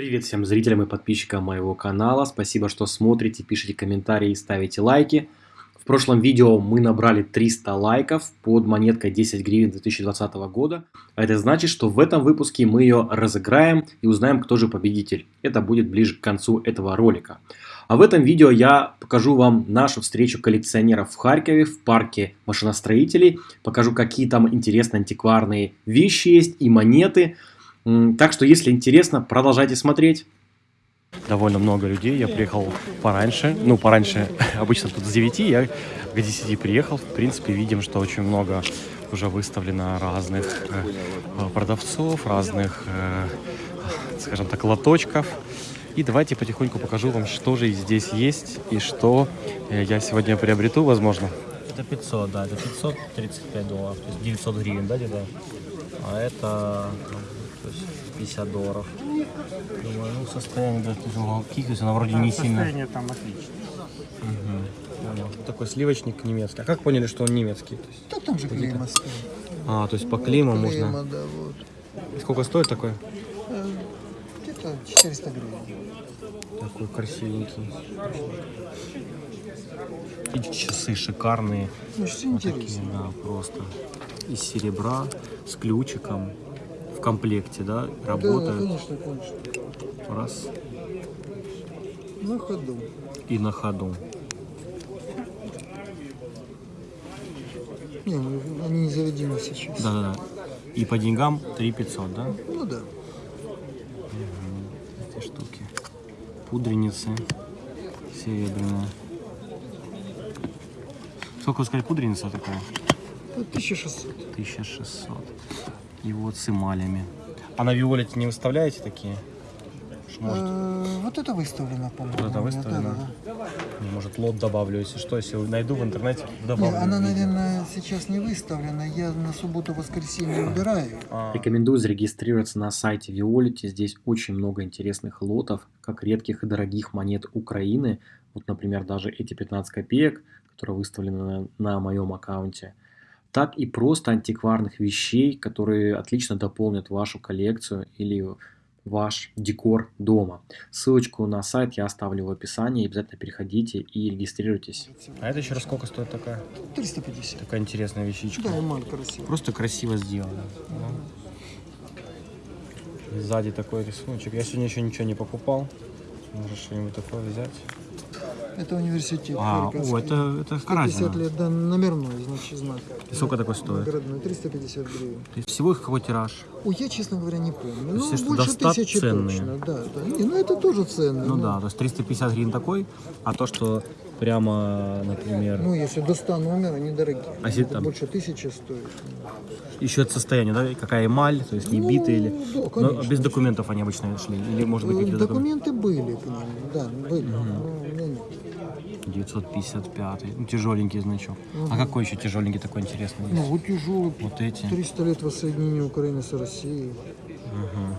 Привет всем зрителям и подписчикам моего канала. Спасибо, что смотрите, пишите комментарии и ставите лайки. В прошлом видео мы набрали 300 лайков под монеткой 10 гривен 2020 года. А это значит, что в этом выпуске мы ее разыграем и узнаем, кто же победитель. Это будет ближе к концу этого ролика. А в этом видео я покажу вам нашу встречу коллекционеров в Харькове в парке машиностроителей. Покажу, какие там интересные антикварные вещи есть и монеты. Так что, если интересно, продолжайте смотреть. Довольно много людей, я приехал пораньше, ну пораньше, обычно тут с 9, я к 10 приехал, в принципе видим, что очень много уже выставлено разных э, продавцов, разных, э, скажем так, лоточков. И давайте потихоньку покажу вам, что же здесь есть и что э, я сегодня приобрету, возможно. Это 500, да, это 535 долларов, то есть 900 гривен, да, где-то? А это то есть 50 долларов. Думаю, ну состояние, да, то есть она вроде не сильно... Состояние там отлично. Угу. Такой сливочник немецкий. А как поняли, что он немецкий? То есть, Да там же клейма стоит. а, то есть по клейму Клейма, можно... да, вот. Сколько стоит такой? Э, Где-то 400 гривен. Такой красивенький. И часы шикарные. Ну, что Вот такие, интересно. да, просто. Из серебра, с ключиком. В комплекте, да, Да, работают. конечно, конечно. Раз. На ходу. И на ходу. Не, ну, они не заведены сейчас. Да-да-да. И по деньгам 3 500, да? Ну да. Эти штуки. Пудреницы серебряные. Сколько вы сказали пудреница такая? Это 1600. 1600. И вот с эмалями. А на Виолете не выставляете такие? Может, Э, Вот это выставлено, по-моему. Вот это выставлено? Да, да, да. может лот добавлю, если что, если найду в интернете, Не, добавлю. она, видео. наверное, сейчас не выставлена. Я на субботу-воскресенье убираю. А, Рекомендую зарегистрироваться на сайте Violet. Здесь очень много интересных лотов, как редких и дорогих монет Украины. Вот, например, даже эти 15 копеек, которые выставлены на, на моем аккаунте. Так и просто антикварных вещей, которые отлично дополнят вашу коллекцию или ваш декор дома. Ссылочку на сайт я оставлю в описании. Обязательно переходите и регистрируйтесь. а это еще раз сколько стоит такая? 350. Такая интересная вещичка. Да, эмаль красивая. Просто красиво сделано. И Сзади такой рисуночек. Я сегодня еще ничего не покупал. Может что-нибудь такое взять. Это университет. А, о, это, это 150 разница. лет, да, номерной, значит, знак. И сколько такой стоит? Наградной, 350 гривен. То есть всего их какой тираж? Ой, я, честно говоря, не помню. Ну, что больше тысячи ценные. точно, да, да. Не, ну это тоже ценно. Ну да, то есть 350 гривен такой, а то, что прямо, например, Ну, если до 100 номер, они дорогие. А если там- Больше тысячи стоит. еще от состояния, да, какая эмаль, то есть не Ну, битые или... да, Но конечно. без документов они обычно шли, или может быть какие-то документы? Документы были к ним, да, были. Не, не. 955, ну, тяжеленький значок. А какой еще тяжеленький такой интересный Ну, вот тяжелый. Вот эти. 300 лет воссоединения Украины с Россией. Мгм.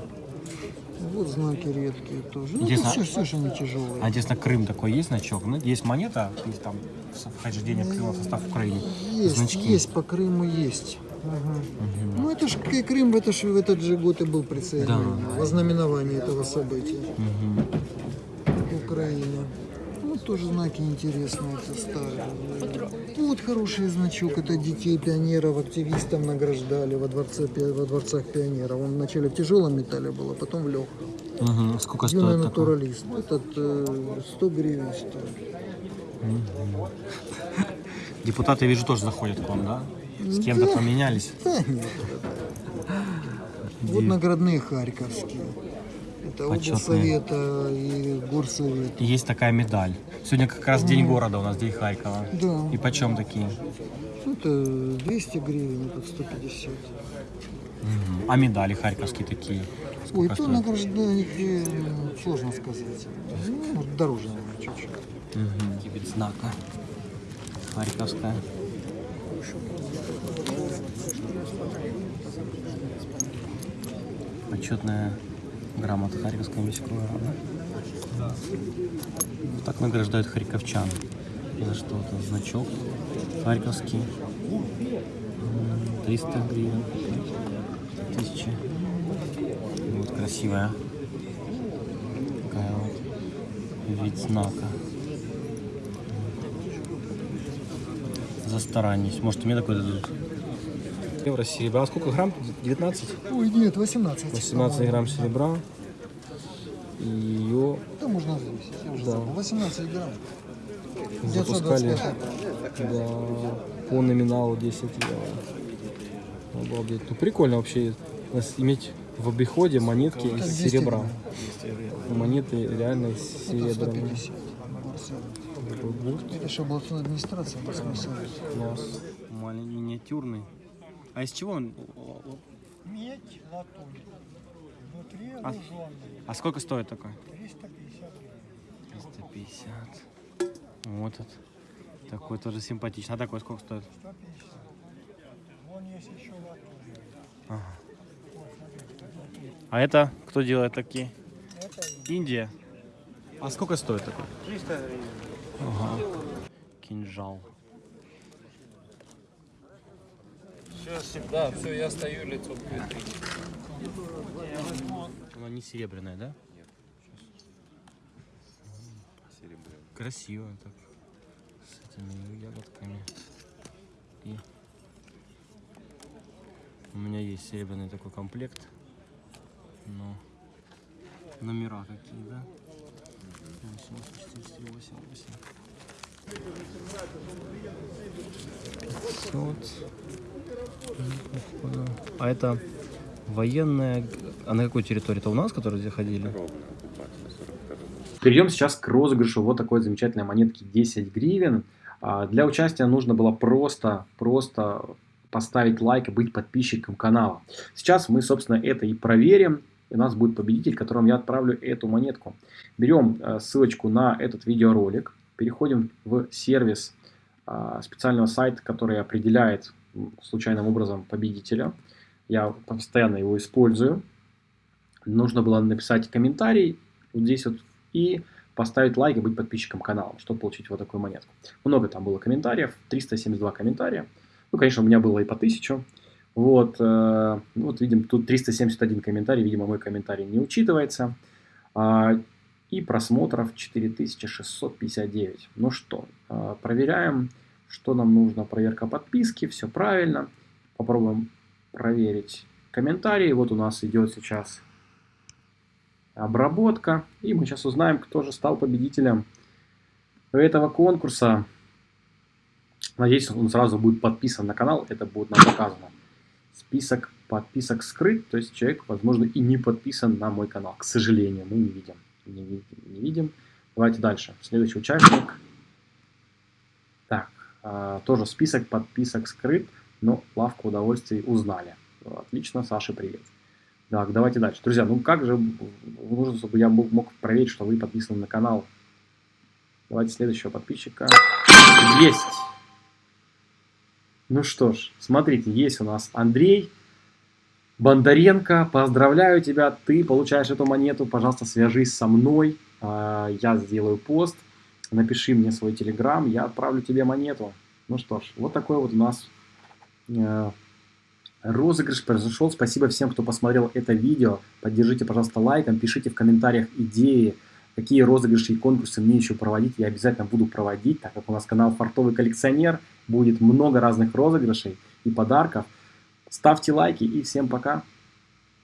Вот знаки редкие тоже. Ну, Интересно, это все, все же они тяжелые. А интересно, Крым такой есть значок? Ну, есть монета, есть там вхождение Крыма в состав Украины. Есть, Значки. есть, по Крыму есть. Ага. Ну это ж К- Крым это ж, в этот же год и был присоединен. Да. Во знаменовании этого события. Мгм. Украина. Ну, тоже знаки интересные, это старые. Вот хороший значок, это детей пионеров, активистов награждали во, дворце, пи- во дворцах пионеров. Он вначале в тяжелом металле был, а потом в легком. Мгм. Сколько Юный стоит такой? натуралист. Этот э, 100 гривен стоит. Депутаты, я вижу, тоже заходят к вам, да? С кем-то Да. поменялись? Да, нет. Вот наградные харьковские. Это Почетные. облсовета и горсовет. И есть такая медаль. Сегодня как раз день города у нас, день Харькова. Да. И почем такие? Это 200 гривен, это 150. Мгм. А медали харьковские такие? Ой, то стоят? награждают, э, сложно сказать. Ну, дороже, наверное, чуть-чуть. Угу. Знака. Харьковская. Почетная грамота Харьковского міського рада. Вот Так награждают харьковчан. За что-то. Значок харьковский. М, 300 гривен. 1000. Вот красивая. Вид знака. За старанность. Может, мне такой дадут. Евро серебра. А сколько грамм? 19? Ой, нет, 18. 18 грамм серебра. И ее Да можно взвесить, я уже Да. забыл. 18 грамм. запускали 925. да, по номиналу 10 евро. Обалдеть. Ну прикольно вообще иметь в обиходе монетки из 200 серебра. Монеты реально Это серебряные. 150. Такой гурт. Это еще областной администрации, областной совет. Класс. Маленький, миниатюрный. А из чего он? Медь, латунь. Внутри А- А сколько стоит такой? 350 350. Вот этот. Такой тоже симпатичный. А такой сколько стоит? 150. Вон есть еще латунь. Ага. А это кто делает такие? Это Индия. А сколько стоит такой? 300 Ага. Кинжал. Да, все, я стою лицом к Она не серебряная, да? Нет. Красиво так. С этими ягодками. И у меня есть серебряный такой комплект. Но номера какие, да? 8488. 500. Походу. А это военная... А на какой территории? Это у нас, которые заходили? Перейдем сейчас к розыгрышу вот такой замечательной монетки 10 гривен. А, Для участия нужно было просто, просто поставить лайк и быть подписчиком канала. Сейчас мы, собственно, это и проверим. У нас будет победитель, которому я отправлю эту монетку. Берем э, ссылочку на этот видеоролик, переходим в сервис а, специального сайта, который определяет случайным образом победителя. Я постоянно его использую. Нужно было написать комментарий вот здесь вот и поставить лайк и быть подписчиком канала, чтобы получить вот такую монетку. Много там было комментариев, 372 комментария. Ну, конечно, у меня было и по 1000. Вот, э, ну, вот видим, тут 371 комментарий, видимо, мой комментарий не учитывается. А, и просмотров 4659. Ну что, э, проверяем, что нам нужно. Проверка подписки, все правильно. Попробуем проверить комментарии. Вот у нас идет сейчас обработка. И мы сейчас узнаем, кто же стал победителем этого конкурса. Надеюсь, он сразу будет подписан на канал, это будет нам показано. Список подписок скрыт, то есть человек, возможно, и не подписан на мой канал. К сожалению, мы не видим. Не видим. Не видим. Давайте дальше. Следующий участник. Так, а, тоже список подписок скрыт, но лавку удовольствий узнали. Отлично, Саша, привет. Так, давайте дальше. Друзья, ну как же нужно, чтобы я мог, проверить, что вы подписаны на канал? Давайте следующего подписчика. Есть! Ну что ж, смотрите, есть у нас Андрей Бондаренко. Поздравляю тебя, ты получаешь эту монету. Пожалуйста, свяжись со мной. А, Я сделаю пост. Напиши мне свой телеграм, я отправлю тебе монету. Ну что ж, вот такой вот у нас э, розыгрыш произошел. Спасибо всем, кто посмотрел это видео. Поддержите, пожалуйста, лайком, пишите в комментариях идеи, какие розыгрыши и конкурсы мне еще проводить. Я обязательно буду проводить, так как у нас канал Фартовый коллекционер. Будет много разных розыгрышей и подарков. Ставьте лайки и всем пока.